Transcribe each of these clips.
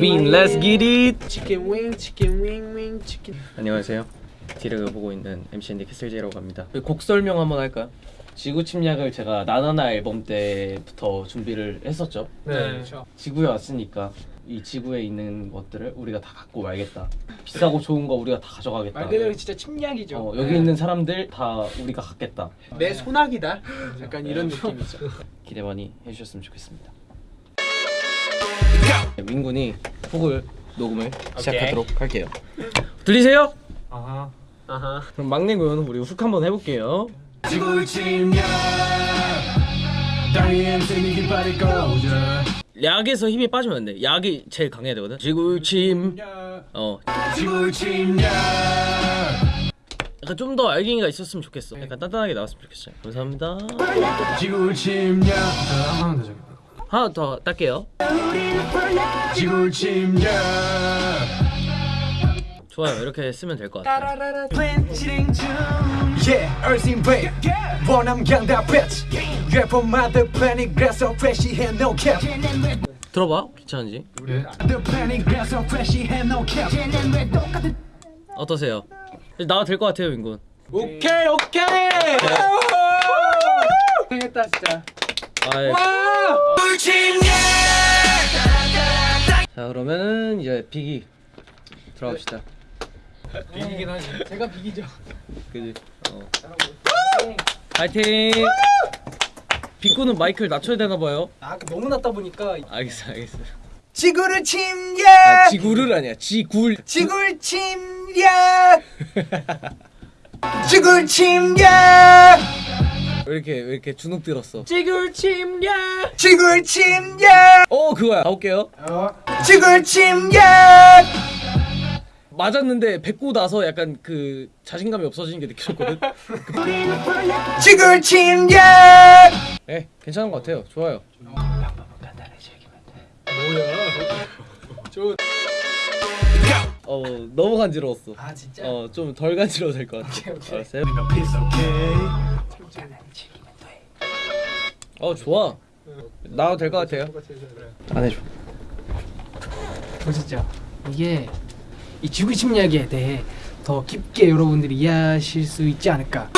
wing let's get it. 치킨 wing 치킨 wing wing 치킨 안녕하세요. 디렉을 보고 있는 MCND 캐슬제이라고 합니다. 곡 설명 한번 할까요? 지구 침략을 제가 나나나 앨범 때부터 준비를 했었죠? 네. 그렇죠. 지구에 왔으니까 이 지구에 있는 것들을 우리가 다 갖고 말겠다. 비싸고 좋은 거 우리가 다 가져가겠다. 말 그대로 진짜 침략이죠. 어, 여기 있는 사람들 다 우리가 갖겠다. 내 손아귀다. 약간 이런 느낌이죠 기대 많이 해주셨으면 좋겠습니다. 네, 민군이 곡을 녹음을 시작하도록 할게요. 들리세요? 아하. 아하. 그럼 막내군 우리 훅 한번 해볼게요. 약에서 힘이 빠지면 안돼. 약이 제일 강해야 되거든. 지구침 어. 지구를 침략 약간 좀 더 알갱이가 있었으면 좋겠어. 약간 단단하게 나왔으면 좋겠어 요 감사합니다. 지구를 침략 더 적어 하나 더 딸게요. 지구를 침략 좋아요. 이렇게 쓰면 될 것 같아요. Yeah, 강다 그래서 no cap 들어봐. no cap 어떠세요? 나와 될 것 같아요 민군 오케이 오케이! 고생했다 진짜. 아이. 자 그러면은 이제 비기 들어갑시다. 비기긴 하지. 제가 비기죠. 그지? 어. 파이팅! 빅구는 마이크를 낮춰야 되나 봐요. 아 너무 낮다 보니까. 알겠어 알겠어 지구를 침략! 아 지구를 아니야. 지굴. 지구를 침략! 지구를 침략! 왜 이렇게 왜 이렇게 주눅 들었어? 지구를 침략! 지구를 침략! 어 그거야. 가볼게요. 지구를 침략! 맞았는데 뱉고 나서 약간 그 자신감이 없어지는 게 느껴졌거든? 지구를 침략! 예 괜찮은 것 같아요. 좋아요 저 어 너무 간지러웠어. 아 진짜? 어좀 덜 간지러워도 될것 같아. 알았어요? 어 좋아. 나와도 될 것 같아요. 안 해줘. 보시죠? 이게 이 지구 침략에 대해 더 깊게 여러분들이 이해하실 수 있지 않을까.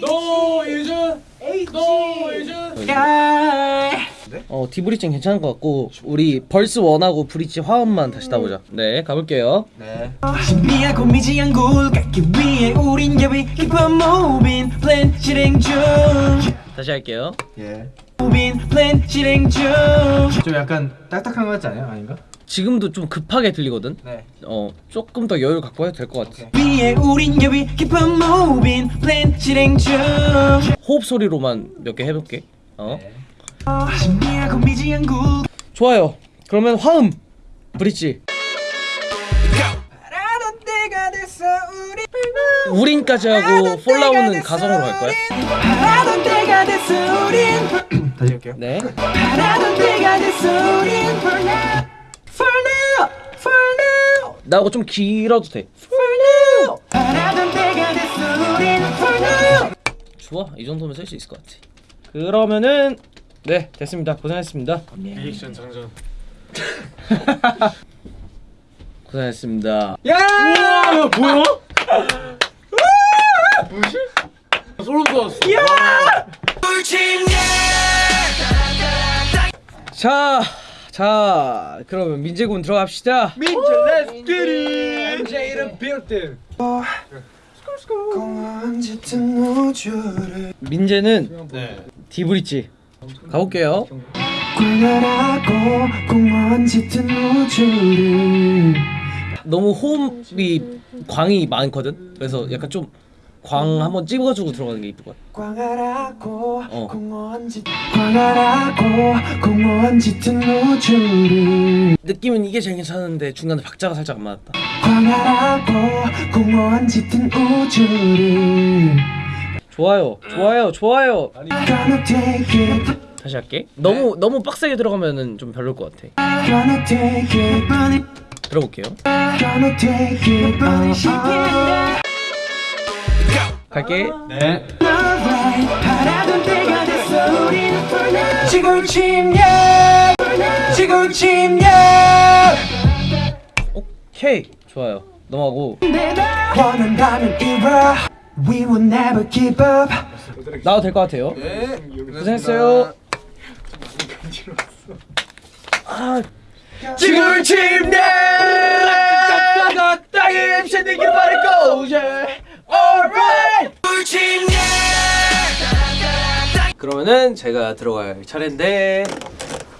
노유준 노유준 어 디브리징 괜찮은 것 같고 우리 벌스 원하고 브릿지 화음만 다시 따보자. 네 가볼게요. 신비하고 미지한 굴 깎기 위해 우린 여비 깊어 moving plan 실행 중. 다시 할게요. moving plan 실행 중. 좀 약간 딱딱한 거 같지 않아요? 아닌가? 지금도 좀 급하게 들리거든? 네. 어 조금 더 여유 갖고 해도 될 것 같아. 위에 우린 여비 깊어 moving plan 실행 중. 호흡 소리로만 몇 개 해볼게. 어? 굴 좋아요. 그러면 화음. 브릿지. 우린까지 하고 폴라오는 가성으로 갈 거야? 다시 할게요. 네. 나하고 좀 길어도 돼. 좋아. 이 정도면 쓸 수 있을 것 같아. 그러면은 네 됐습니다. 고생했습니다. 리액션 장전. 고생했습니다. 야! 우와 뭐야? 뭐지? 소름 돋았어. 자, 자 그러면 민재군 들어갑시다. 민재 let's get it! MJ 이름 빌드 민재는 네. 디브릿지 가볼게요. 너무 호흡이 광이 많거든? 그래서 약간 좀 광 한번 찍어주고 들어가는 게 이쁠 것 같아 어. 느낌은 이게 제일 괜찮은데 중간에 박자가 살짝 안 맞았다 좋아요 좋아요 좋아요. it. 다시 할게. 너무 너무 빡세게 들어가면은 좀 별로일 것 같아. 들어볼게요. Gonna take it. uh, 갈게. 네. 지구 침략. 오케이. 좋아요. 넘어가고 We will never give up. 나도 될 것 같아요. 고생했어요. 아 침략 땅이 MC 기 바랄 거제 alright. 그러면은 제가 들어갈 차례인데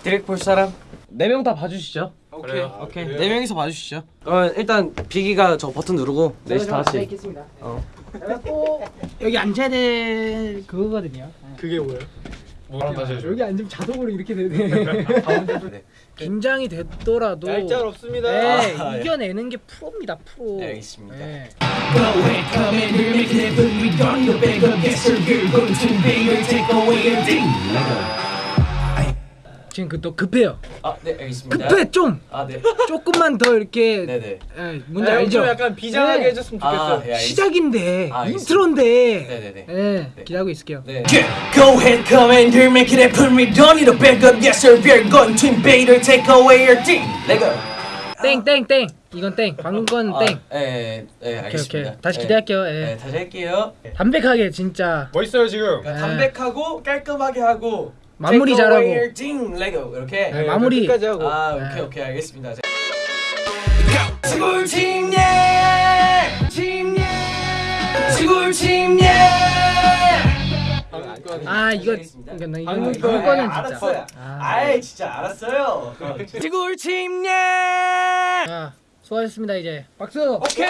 디렉 볼 사람? 네 명 다 봐주시죠. 오케이. 오케이. 네. 명이서 봐주시죠. 그러면 일단 비기가 저 버튼 누르고 넷이 다 같이. 있겠습니다. 어. 제가 또 여기 앉아야 될 그거거든요. 그게 뭐예요? 뭐랑 다시 해줘. 여기 앉으면 자동으로 이렇게 되네. 긴장이 됐더라도 얄짤 없습니다. 네, 아, 예. 이겨내는 게 프로입니다. 프로. 네, 알겠습니다. 네. 지금 그 또 급해요. 아 네 알겠습니다. 급해 좀. 아 네. 조금만 더 이렇게 네네. 예, 뭔지 아, 형 알죠? 좀 약간 비장하게 네. 해줬으면 좋겠어요. 아 예, 알겠습니다. 시작인데 아. 인트로인데. 네 네네. 예, 네. 기다리고 있을게요. 네. Go ahead, come in here, make it happen. We don't need a backup, yes sir. We're going to invade or take away your ding. Let go. 땡, 땡, 땡. 이건 땡. 방금 건 아, 땡. 예, 예, 오케이, 알겠습니다. 오케이. 다시 예. 기대할게요. 예. 네, 다시 할게요. 담백하게 진짜 멋있어요 지금. 그러니까 네. 담백하고 깔끔하게 하고 마무리 잘하고. let go 이렇게. 네, 마무리. 끝까지 하고. 아 네. 오케이 오케이 알겠습니다. 지구 침략, 침략, 지구 침략. 아 이거 알겠습니다. 이거 방금 거는 알았어요. 진짜. 아, 아이 진짜 알았어요. 지구 침략. 자, 수고하셨습니다 이제. 박수. 오케이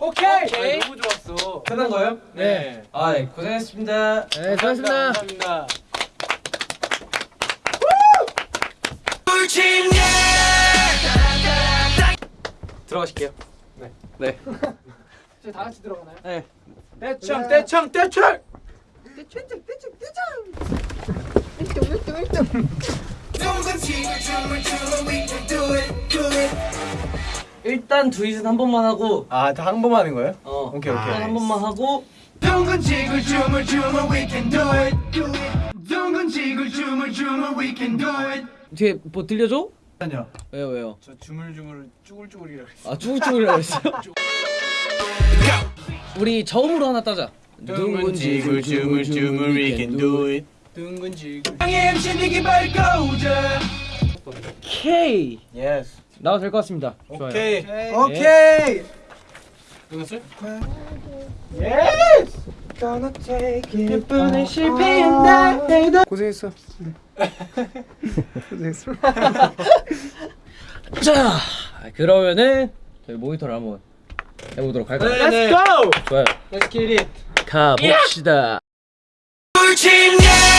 오케이 오케이. 너무 좋았어. 끝난 거예요? 네. 아 네, 고생했습니다. 네, 수고하셨습니다. 감사합니다. 지구 들어가실게요. 네. 네. 저희 다 같이 들어가나요? 네. 떼창 떼창 떼창. 일단 두잇은 한 번만 하고 아 다 한 번만 하는 거예요? 어 오케이, 오케이. 일단 한 번만 하고 둥근 지구 춤을 추면 we can do it. 둥근 지구 춤을 추면 we can do it. 뒤에 뭐 들려줘? 아니요. 왜요 왜요? 저 주물주물 쭈글쭈글이라고 했어. 아 쭈글쭈글이라고 했어요? 우리 저음으로 하나 따자. 둥근 지구 춤을 추면 we can do it. 둥근 지구. 땅에 MC 니기 밝고자. 오케이. 예스. 나도 될것 같습니다. 좋아요. 오케이. 오케이. 끝났어요? 예 쁜의 실패한 날. 고생했어. 고생했어. 자 그러면은 저희 모니터를 한번 해보도록 할까요? Let's go. 좋아요. Let's get it. 가봅시다. 침략.